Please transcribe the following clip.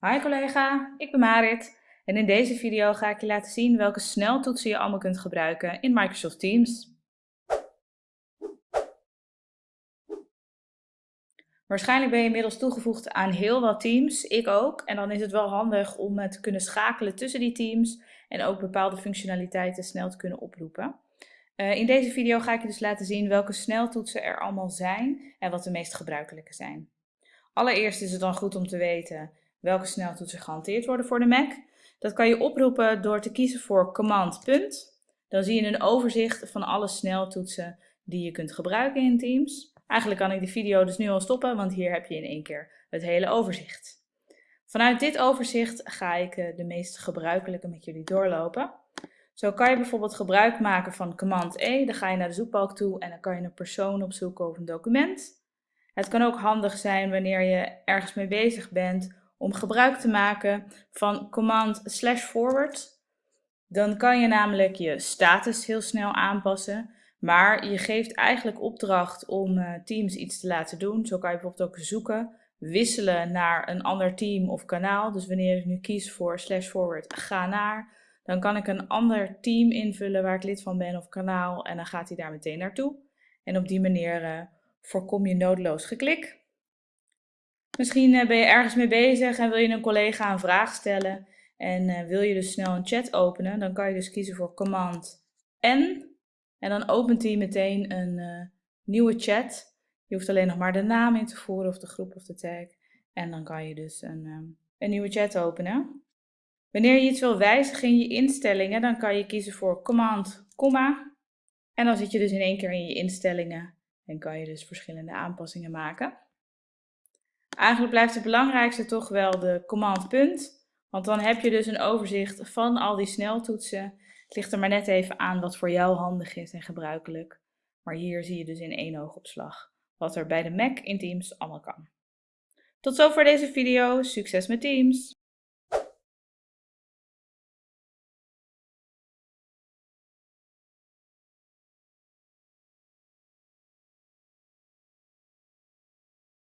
Hi collega, ik ben Marit en in deze video ga ik je laten zien welke sneltoetsen je allemaal kunt gebruiken in Microsoft Teams. Waarschijnlijk ben je inmiddels toegevoegd aan heel wat teams, ik ook. En dan is het wel handig om te kunnen schakelen tussen die teams en ook bepaalde functionaliteiten snel te kunnen oproepen. Eh, in deze video ga ik je dus laten zien welke sneltoetsen er allemaal zijn en wat de meest gebruikelijke zijn. Allereerst is het dan goed om te weten welke sneltoetsen gehanteerd worden voor de Mac. Dat kan je oproepen door te kiezen voor Command punt. Dan zie je een overzicht van alle sneltoetsen die je kunt gebruiken in Teams. Eigenlijk kan ik de video dus nu al stoppen, want hier heb je in één keer het hele overzicht. Vanuit dit overzicht ga ik eh, de meest gebruikelijke met jullie doorlopen. Zo kan je bijvoorbeeld gebruik maken van Command E. Dan ga je naar de zoekbalk toe en dan kan je een persoon opzoeken of een document. Het kan ook handig zijn wanneer je ergens mee bezig bent om gebruik te maken van command slash forward. Dan kan je namelijk je status heel snel aanpassen, maar je geeft eigenlijk opdracht om uh, teams iets te laten doen. Zo kan je bijvoorbeeld ook zoeken, wisselen naar een ander team of kanaal. Dus wanneer ik nu kies voor slash forward, ga naar, dan kan ik een ander team invullen waar ik lid van ben of kanaal en dan gaat hij daar meteen naartoe. En op die manier uh, voorkom je noodloos geklik. Misschien eh, ben je ergens mee bezig en wil je een collega een vraag stellen en eh, wil je dus snel een chat openen, dan kan je dus kiezen voor Command N en dan opent hij meteen een uh, nieuwe chat. Je hoeft alleen nog maar de naam in te voeren of de groep of de tag en dan kan je dus een, een nieuwe chat openen. Wanneer je iets wil wijzigen in je instellingen, dan kan je kiezen voor Command, komma en dan zit je dus in één keer in je instellingen en kan je dus verschillende aanpassingen maken. Eigenlijk blijft het belangrijkste toch wel de command punt. Want dan heb je dus een overzicht van al die sneltoetsen. Het ligt er maar net even aan wat voor jou handig is en gebruikelijk. Maar hier zie je dus in één oogopslag wat er bij de Mac in Teams allemaal kan. Tot zover deze video. Succes met Teams!